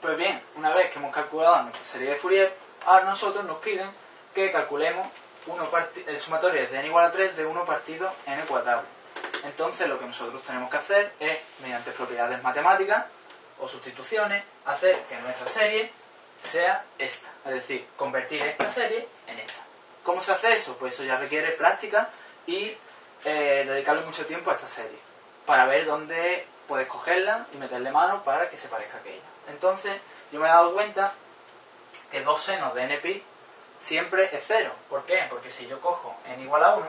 Pues bien, una vez que hemos calculado nuestra serie de Fourier, ahora nosotros nos piden que calculemos el sumatorio de n igual a 3 de 1 partido n cuadrado. Entonces lo que nosotros tenemos que hacer es, mediante propiedades matemáticas o sustituciones, hacer que nuestra serie sea esta. Es decir, convertir esta serie en esta. ¿Cómo se hace eso? Pues eso ya requiere práctica y eh, dedicarle mucho tiempo a esta serie. Para ver dónde puedes cogerla y meterle mano para que se parezca a aquella. Entonces, yo me he dado cuenta que dos senos de npi siempre es cero. ¿Por qué? Porque si yo cojo n igual a 1,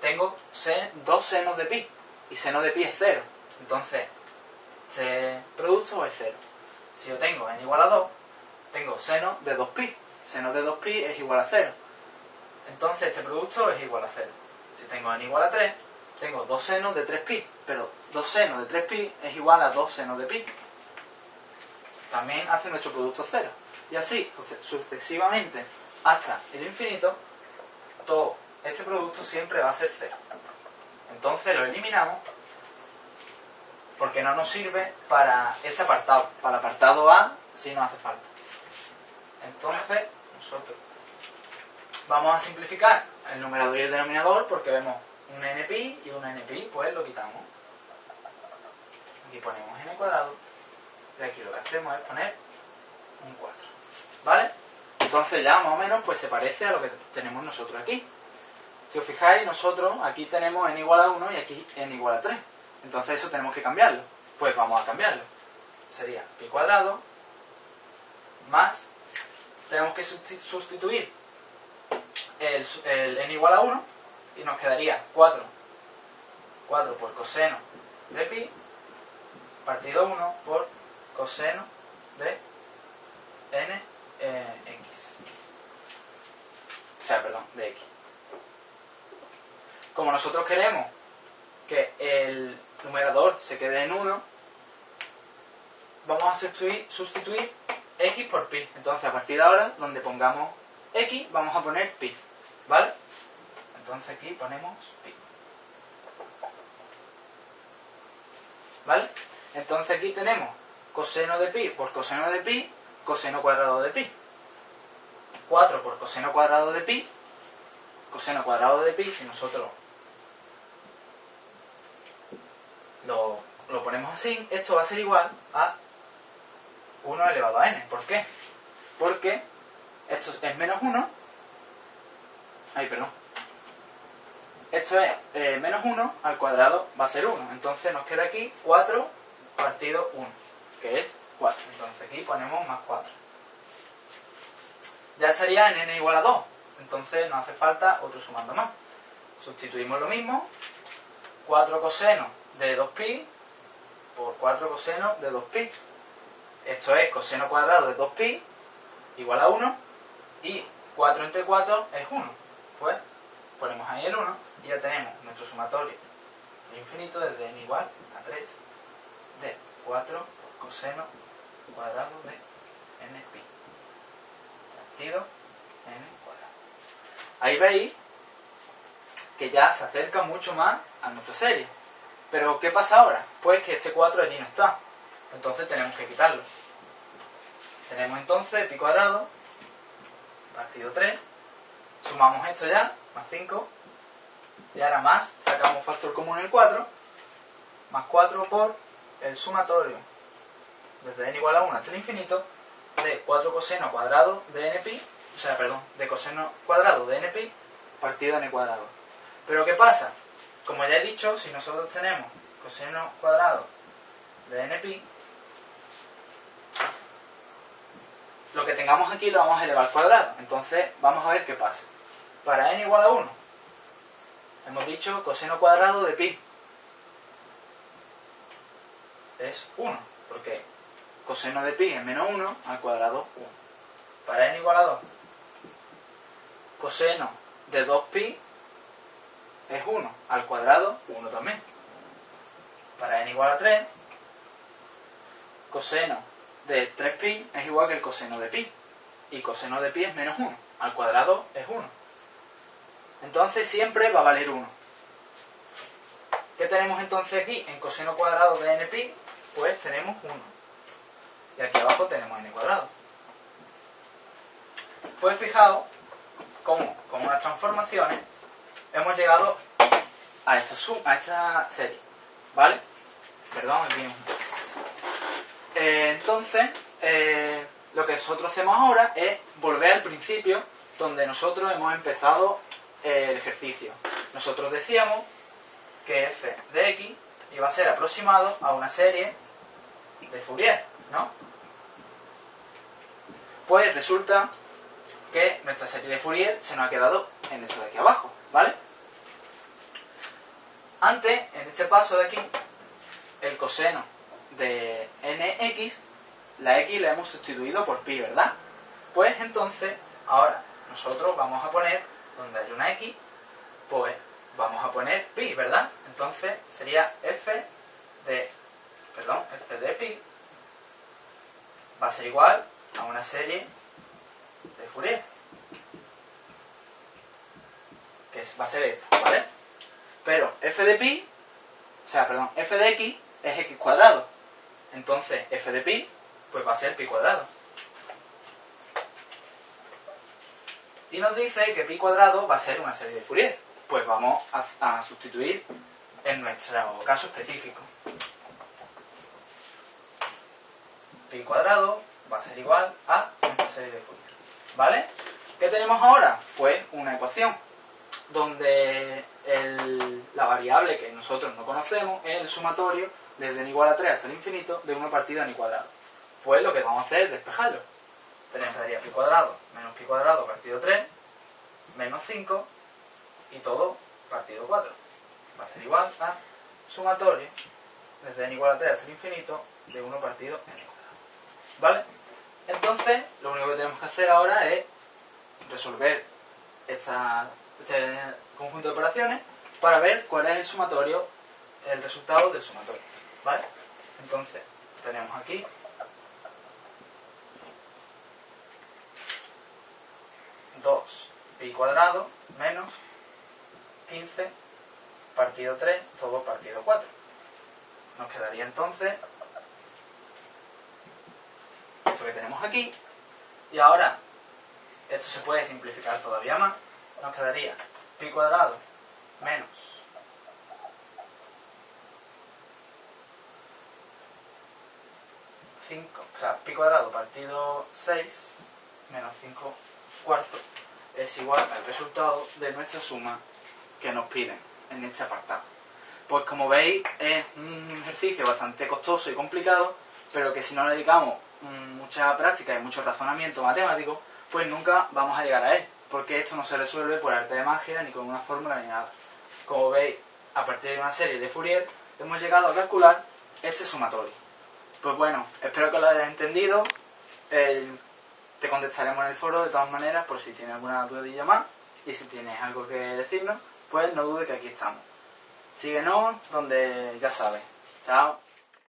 tengo dos senos de pi. Y seno de pi es cero. Entonces, este producto es cero. Si yo tengo n igual a 2, tengo seno de 2pi. Seno de 2pi es igual a cero. Entonces, este producto es igual a cero. Si tengo n igual a 3, tengo dos senos de 3pi. Pero dos senos de 3pi es igual a dos senos de pi. También hace nuestro producto cero. Y así, sucesivamente, hasta el infinito, todo este producto siempre va a ser cero. Entonces lo eliminamos porque no nos sirve para este apartado. Para el apartado A sí nos hace falta. Entonces, nosotros vamos a simplificar el numerador y el denominador porque vemos un npi y un npi, pues lo quitamos. Aquí ponemos n cuadrado y aquí lo que hacemos es poner un 4. ¿Vale? Entonces ya más o menos pues se parece a lo que tenemos nosotros aquí. Si os fijáis, nosotros aquí tenemos n igual a 1 y aquí n igual a 3. Entonces eso tenemos que cambiarlo. Pues vamos a cambiarlo. Sería pi cuadrado más, tenemos que sustituir el, el n igual a 1 y nos quedaría 4. 4 por coseno de pi partido 1 por coseno de n eh, x. O sea, perdón, de x. Como nosotros queremos que el numerador se quede en 1, vamos a sustituir, sustituir x por pi. Entonces, a partir de ahora, donde pongamos x, vamos a poner pi. ¿Vale? Entonces aquí ponemos pi. ¿Vale? Entonces aquí tenemos coseno de pi por coseno de pi, coseno cuadrado de pi. 4 por coseno cuadrado de pi, coseno cuadrado de pi, si nosotros lo, lo ponemos así, esto va a ser igual a 1 elevado a n. ¿Por qué? Porque esto es menos 1. Ay, perdón. Esto es eh, menos 1 al cuadrado va a ser 1. Entonces nos queda aquí 4 partido 1, que es 4. Entonces aquí ponemos más 4. Ya estaría en n igual a 2. Entonces no hace falta otro sumando más. Sustituimos lo mismo. 4 coseno de 2pi por 4 coseno de 2pi. Esto es coseno cuadrado de 2pi igual a 1 y 4 entre 4 es 1. Pues ponemos ahí el 1 y ya tenemos nuestro sumatorio infinito desde n igual a 3 de 4 por coseno cuadrado de n pi partido n cuadrado. Ahí veis que ya se acerca mucho más a nuestra serie. Pero ¿qué pasa ahora? Pues que este 4 allí no está. Entonces tenemos que quitarlo. Tenemos entonces pi cuadrado partido 3. Sumamos esto ya, más 5. Y ahora más, sacamos factor común el 4. Más 4 por el sumatorio desde n igual a 1 hasta el infinito de 4 coseno cuadrado de npi, o sea, perdón, de coseno cuadrado de npi partido n cuadrado. Pero ¿qué pasa? Como ya he dicho, si nosotros tenemos coseno cuadrado de npi, lo que tengamos aquí lo vamos a elevar al cuadrado. Entonces, vamos a ver qué pasa. Para n igual a 1, hemos dicho coseno cuadrado de pi. Es 1, porque coseno de pi es menos 1 al cuadrado 1. Para n igual a 2, coseno de 2pi es 1 al cuadrado 1 también. Para n igual a 3, coseno de 3pi es igual que el coseno de pi. Y coseno de pi es menos 1. Al cuadrado es 1. Entonces siempre va a valer 1. ¿Qué tenemos entonces aquí? En coseno cuadrado de npi, pues tenemos 1. y aquí abajo tenemos n cuadrado. Pues fijaos cómo con unas transformaciones hemos llegado a esta, a esta serie, ¿vale? Perdón, un eh, Entonces, eh, lo que nosotros hacemos ahora es volver al principio donde nosotros hemos empezado el ejercicio. Nosotros decíamos que f de x iba a ser aproximado a una serie de Fourier, ¿no? Pues resulta que nuestra serie de Fourier se nos ha quedado en esto de aquí abajo, ¿vale? Antes, en este paso de aquí, el coseno de nx, la x la hemos sustituido por pi, ¿verdad? Pues entonces, ahora, nosotros vamos a poner, donde hay una x, pues vamos a poner pi, ¿verdad? Entonces sería f de, perdón, f de pi va a ser igual a una serie de Fourier. Que va a ser esta, ¿vale? Pero f de pi, o sea, perdón, f de x es x cuadrado. Entonces f de pi, pues va a ser pi cuadrado. Y nos dice que pi cuadrado va a ser una serie de Fourier. Pues vamos a, sustituir en nuestro caso específico. Pi cuadrado va a ser igual a esta serie de Fourier. ¿Vale? ¿Qué tenemos ahora? Pues una ecuación donde la variable que nosotros no conocemos es el sumatorio desde n igual a 3 hasta el infinito de una partida n cuadrado. Pues lo que vamos a hacer es despejarlo. Tenemos daría pi cuadrado menos pi cuadrado partido 3 menos 5 y todo partido 4. Va a ser igual a sumatorio desde n igual a 3 hasta el infinito de 1 partido n cuadrado. ¿Vale? Entonces, lo único que tenemos que hacer ahora es resolver esta, este conjunto de operaciones para ver cuál es el sumatorio, el resultado del sumatorio. ¿Vale? Entonces, tenemos aquí pi cuadrado menos 15 partido 3 todo partido 4. Nos quedaría entonces esto que tenemos aquí. Y ahora, esto se puede simplificar todavía más. Nos quedaría pi cuadrado menos 5, o sea, pi cuadrado partido 6 menos 5 cuartos es igual al resultado de nuestra suma que nos piden en este apartado. Pues como veis es un ejercicio bastante costoso y complicado, pero que si no le dedicamos mucha práctica y mucho razonamiento matemático, pues nunca vamos a llegar a él, porque esto no se resuelve por arte de magia ni con una fórmula ni nada. Como veis, a partir de una serie de Fourier, hemos llegado a calcular este sumatorio. Pues bueno, espero que lo hayas entendido. Te contestaremos en el foro de todas maneras por si tienes alguna dudilla más y si tienes algo que decirnos, pues no dudes que aquí estamos. Síguenos donde ya sabes. Chao.